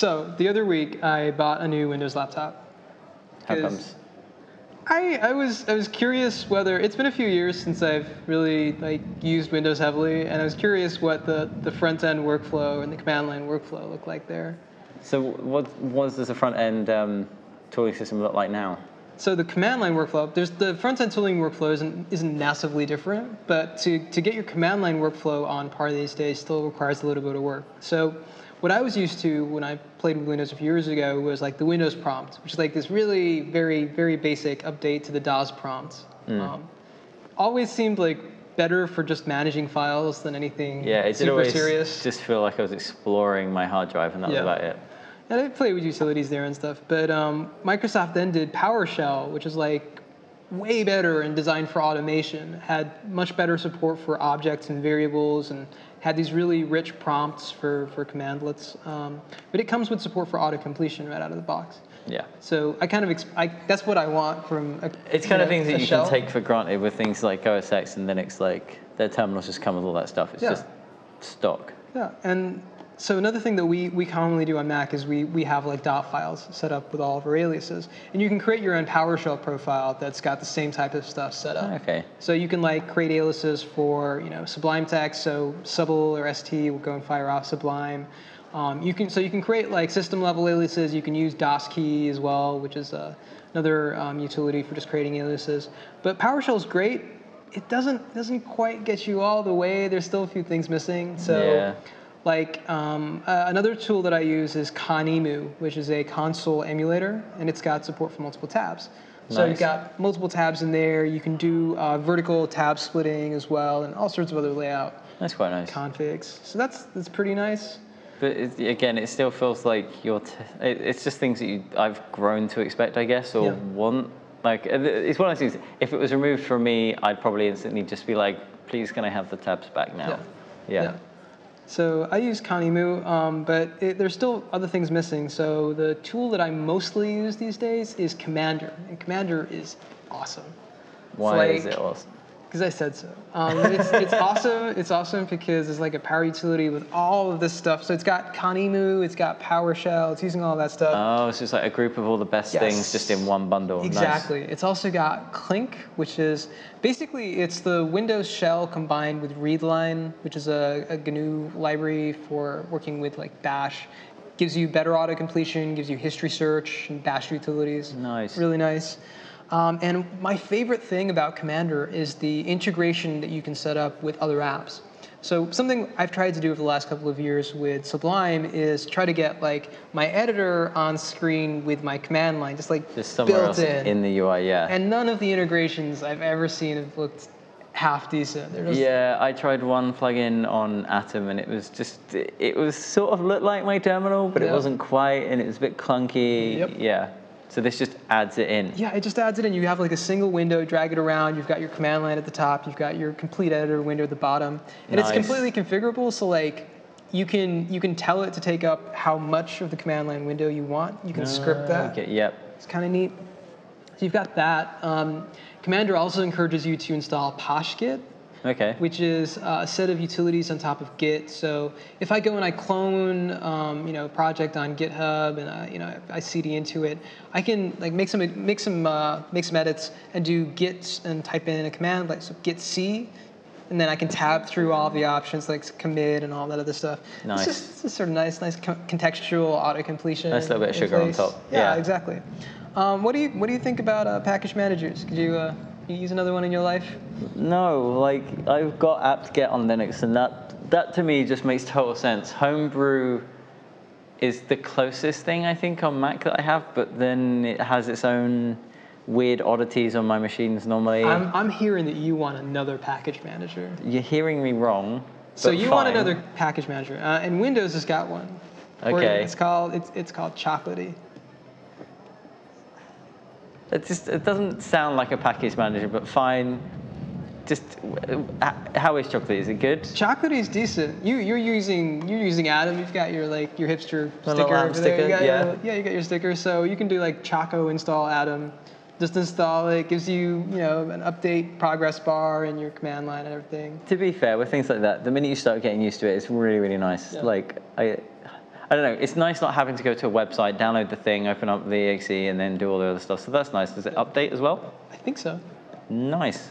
So the other week, I bought a new Windows laptop. How comes? I, I was I was curious whether it's been a few years since I've really like used Windows heavily, and I was curious what the, the front end workflow and the command line workflow look like there. So what, what does the front end um, tooling system look like now? So the command line workflow, there's the front end tooling workflow isn't, isn't massively different, but to, to get your command line workflow on par these days still requires a little bit of work. So what I was used to when I played with Windows a few years ago was like the Windows prompt, which is like this really very, very basic update to the DOS prompt. Um, always seemed like better for just managing files than anything Yeah, it super always serious. just feel like I was exploring my hard drive and that Yeah. was about it. And I played with utilities there and stuff. But um, Microsoft then did PowerShell, which is like way better and designed for automation. Had much better support for objects and variables, and had these really rich prompts for for commandlets. Um, but it comes with support for auto completion right out of the box. Yeah. So I kind of I, that's what I want from. A, It's kind of things that you shell. can take for granted with things like OS X and Linux, like their terminals just come with all that stuff. It's Yeah. just stock. Yeah, and so another thing that we, we commonly do on Mac is we, we have like dot files set up with all of our aliases. And you can create your own PowerShell profile that's got the same type of stuff set up. Okay. So you can like create aliases for, you know, Sublime text, so Subble or ST will go and fire off Sublime. Um, you can, so you can create like system level aliases. You can use DOSKey as well, which is uh, another um, utility for just creating aliases. But PowerShell is great. It doesn't doesn't quite get you all the way. There's still a few things missing. So Yeah. Like um, uh, another tool that I use is Conemu, which is a console emulator, and it's got support for multiple tabs. So Nice. you've got multiple tabs in there. You can do uh, vertical tab splitting as well, and all sorts of other layout That's quite nice. configs. So that's that's pretty nice. But it, again, it still feels like you're. T- it, it's just things that you, I've grown to expect, I guess, or Yeah. want. Like it's one of those things. If it was removed from me, I'd probably instantly just be like, "Please, can I have the tabs back now?" Yeah. So I use Conemu, um, but it, there's still other things missing. So the tool that I mostly use these days is Cmder, and Cmder is awesome. Why like- is it awesome? Because I said so. Um, it's, it's awesome. It's awesome because it's like a power utility with all of this stuff. So it's got Conemu, it's got PowerShell, it's using all that stuff. Oh, it's just like a group of all the best Yes. things just in one bundle. Nice. Exactly. It's also got Clink, which is basically it's the Windows shell combined with Readline, which is a, a GNU library for working with like Bash. Gives you better auto completion, gives you history search and Bash utilities. Nice. Really nice. Um, and my favorite thing about Cmder is the integration that you can set up with other apps. So something I've tried to do over the last couple of years with Sublime is try to get like my editor on screen with my command line, just like Just somewhere built else in. in the UI, yeah. And none of the integrations I've ever seen have looked half decent. Yeah, I tried one plugin on Atom and it was just, it was sort of looked like my terminal, but it wasn't quite and it was a bit clunky. Yep. Yeah. So this just adds it in. Yeah, it just adds it in. You have like a single window, drag it around. You've got your command line at the top. You've got your complete editor window at the bottom, and it's completely configurable. So like, you can you can tell it to take up how much of the command line window you want. You can script that. Okay, yep. It's kind of neat. So you've got that. Um, Cmder also encourages you to install PoshGit, Okay. which is a set of utilities on top of Git. So if I go and I clone, um, you know, a project on GitHub and I, you know I CD into it, I can like make some make some uh, make some edits and do Git and type in a command like so Git C, and then I can tab through all the options like commit and all that other stuff. Nice. It's just, it's just sort of nice, nice co- contextual auto completion. Nice little bit of sugar on top. Yeah, Yeah. exactly. Um, what do you what do you think about uh, package managers? Could you uh, you use another one in your life? No, like I've got apt-get on Linux, and that that to me just makes total sense. Homebrew is the closest thing I think on Mac that I have, but then it has its own weird oddities on my machines normally. I'm, I'm hearing that you want another package manager. You're hearing me wrong. So you want another package manager, uh, and Windows has got one. Okay. It's called it's it's called Chocolatey. It just it doesn't sound like a package manager, but fine. Just uh, how is chocolate? Is it good? Chocolate is decent. You you're using you're using Atom. You've got your like your hipster My sticker over there. You got yeah. Your, yeah, you got your sticker. So you can do like Choco install Atom. Just install it. Gives you you know an update progress bar and your command line and everything. To be fair, with things like that, the minute you start getting used to it, it's really, really nice. Yeah. Like I, I don't know. It's nice not having to go to a website, download the thing, open up the exe, and then do all the other stuff. So that's nice. Does it update as well? I think so. Nice.